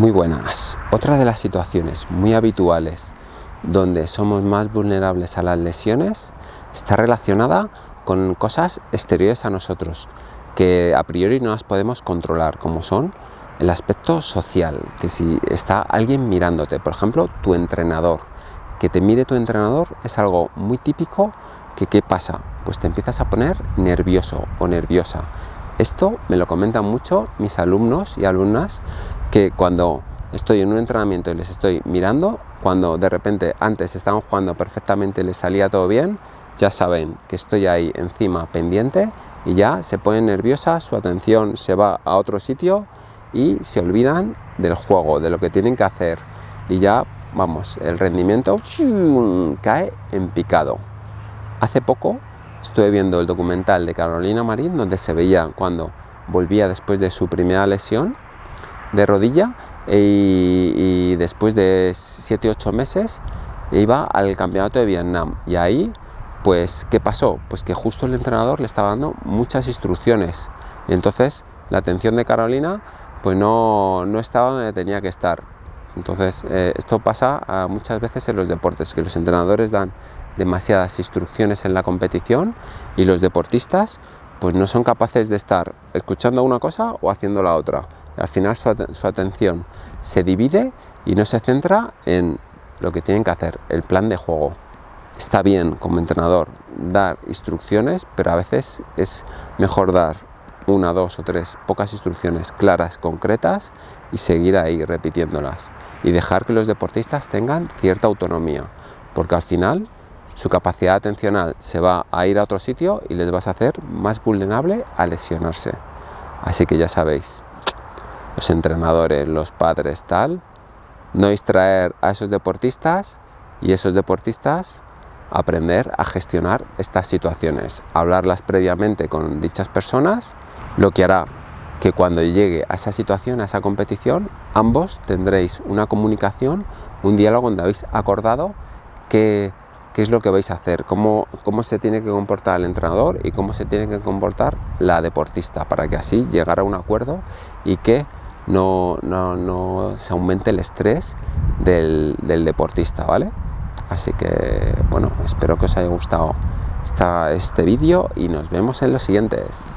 Muy buenas. Otra de las situaciones muy habituales donde somos más vulnerables a las lesiones está relacionada con cosas exteriores a nosotros que a priori no las podemos controlar como son el aspecto social, que si está alguien mirándote, por ejemplo tu entrenador, que te mire tu entrenador es algo muy típico que ¿qué pasa? Pues te empiezas a poner nervioso o nerviosa. Esto me lo comentan mucho mis alumnos y alumnas que cuando estoy en un entrenamiento y les estoy mirando, cuando de repente antes estaban jugando perfectamente y les salía todo bien, ya saben que estoy ahí encima pendiente y ya se ponen nerviosas, su atención se va a otro sitio y se olvidan del juego, de lo que tienen que hacer y ya, vamos, el rendimiento cae en picado. Hace poco estuve viendo el documental de Carolina Marín donde se veía cuando volvía después de su primera lesión de rodilla y, después de 7-8 meses iba al campeonato de Vietnam. Y ahí pues ¿qué pasó? Pues que justo el entrenador le estaba dando muchas instrucciones. Y entonces la atención de Carolina pues no, no estaba donde tenía que estar. Entonces eh, esto pasa muchas veces en los deportes que los entrenadores dan demasiadas instrucciones en la competición y los deportistas pues no son capaces de estar escuchando una cosa o haciendo la otra al final su, atención se divide y no se centra en lo que tienen que hacer, el plan de juego. Está bien como entrenador dar instrucciones, pero a veces es mejor dar una, dos o tres pocas instrucciones claras, concretas y seguir ahí repitiéndolas y dejar que los deportistas tengan cierta autonomía, porque al final su capacidad atencional se va a ir a otro sitio y les vas a hacer más vulnerable a lesionarse. Así que ya sabéis, los entrenadores, los padres, tal, no distraer a esos deportistas y esos deportistas aprender a gestionar estas situaciones, hablarlas previamente con dichas personas, lo que hará que cuando llegue a esa situación, a esa competición, ambos tendréis una comunicación, un diálogo donde habéis acordado qué, qué es lo que vais a hacer, cómo, cómo se tiene que comportar el entrenador y cómo se tiene que comportar la deportista, para que así llegar a un acuerdo y que no, no, no se aumente el estrés del, del, deportista, ¿vale? Así que, bueno, espero que os haya gustado esta, este vídeo y nos vemos en los siguientes.